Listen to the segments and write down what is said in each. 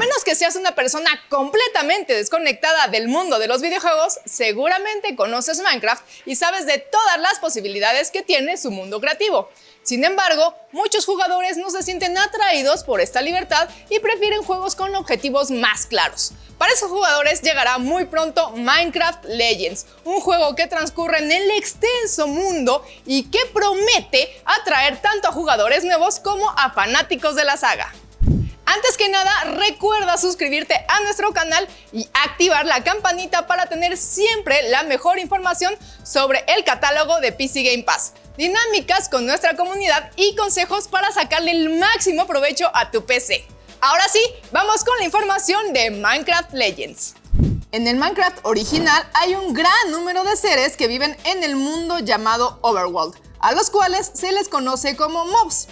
menos que seas una persona completamente desconectada del mundo de los videojuegos, seguramente conoces Minecraft y sabes de todas las posibilidades que tiene su mundo creativo. Sin embargo, muchos jugadores no se sienten atraídos por esta libertad y prefieren juegos con objetivos más claros. Para esos jugadores llegará muy pronto Minecraft Legends, un juego que transcurre en el extenso mundo y que promete atraer tanto a jugadores nuevos como a fanáticos de la saga. Antes que nada, recuerda suscribirte a nuestro canal y activar la campanita para tener siempre la mejor información sobre el catálogo de PC Game Pass dinámicas con nuestra comunidad y consejos para sacarle el máximo provecho a tu PC. Ahora sí, vamos con la información de Minecraft Legends. En el Minecraft original hay un gran número de seres que viven en el mundo llamado Overworld, a los cuales se les conoce como mobs,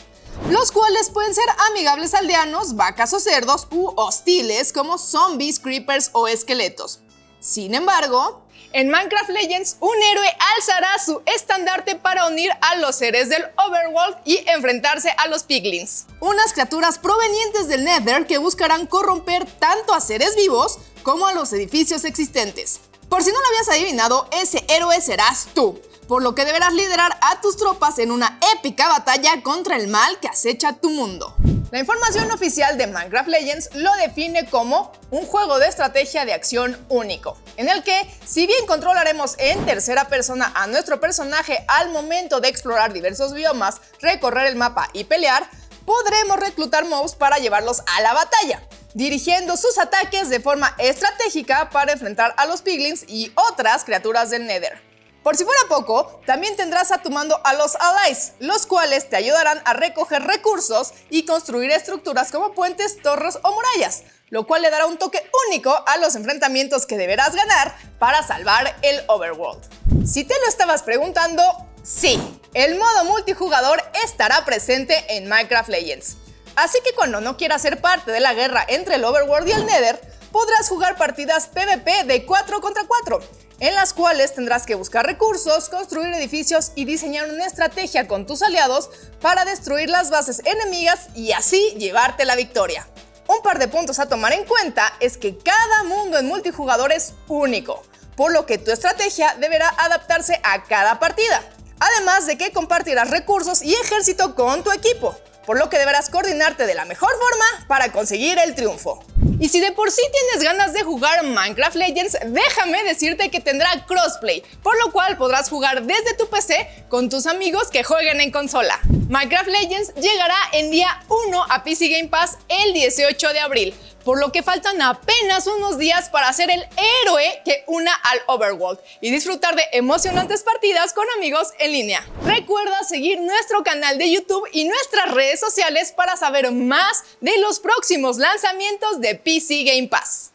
los cuales pueden ser amigables aldeanos, vacas o cerdos u hostiles como zombies, creepers o esqueletos. Sin embargo, en Minecraft Legends, un héroe alzará su estandarte para unir a los seres del Overworld y enfrentarse a los Piglins. Unas criaturas provenientes del Nether que buscarán corromper tanto a seres vivos como a los edificios existentes. Por si no lo habías adivinado, ese héroe serás tú, por lo que deberás liderar a tus tropas en una épica batalla contra el mal que acecha tu mundo. La información oficial de Minecraft Legends lo define como un juego de estrategia de acción único, en el que, si bien controlaremos en tercera persona a nuestro personaje al momento de explorar diversos biomas, recorrer el mapa y pelear, podremos reclutar mobs para llevarlos a la batalla, dirigiendo sus ataques de forma estratégica para enfrentar a los piglins y otras criaturas del Nether. Por si fuera poco, también tendrás a tu mando a los allies, los cuales te ayudarán a recoger recursos y construir estructuras como puentes, torres o murallas, lo cual le dará un toque único a los enfrentamientos que deberás ganar para salvar el overworld. Si te lo estabas preguntando, sí, el modo multijugador estará presente en Minecraft Legends. Así que cuando no quieras ser parte de la guerra entre el overworld y el nether, podrás jugar partidas PvP de 4 contra 4, en las cuales tendrás que buscar recursos, construir edificios y diseñar una estrategia con tus aliados para destruir las bases enemigas y así llevarte la victoria. Un par de puntos a tomar en cuenta es que cada mundo en multijugador es único, por lo que tu estrategia deberá adaptarse a cada partida. Además de que compartirás recursos y ejército con tu equipo, por lo que deberás coordinarte de la mejor forma para conseguir el triunfo. Y si de por sí tienes ganas de jugar Minecraft Legends, déjame decirte que tendrá crossplay, por lo cual podrás jugar desde tu PC con tus amigos que jueguen en consola. Minecraft Legends llegará en día 1 a PC Game Pass el 18 de abril, por lo que faltan apenas unos días para ser el héroe que una al Overworld y disfrutar de emocionantes partidas con amigos en línea. Recuerda seguir nuestro canal de YouTube y nuestras redes sociales para saber más de los próximos lanzamientos de PC Game Pass.